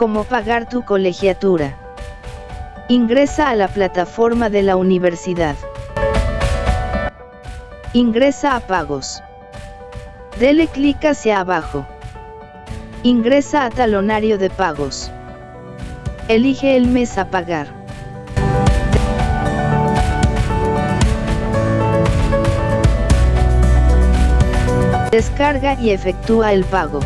Cómo pagar tu colegiatura. Ingresa a la plataforma de la universidad. Ingresa a pagos. Dele clic hacia abajo. Ingresa a talonario de pagos. Elige el mes a pagar. Descarga y efectúa el pago.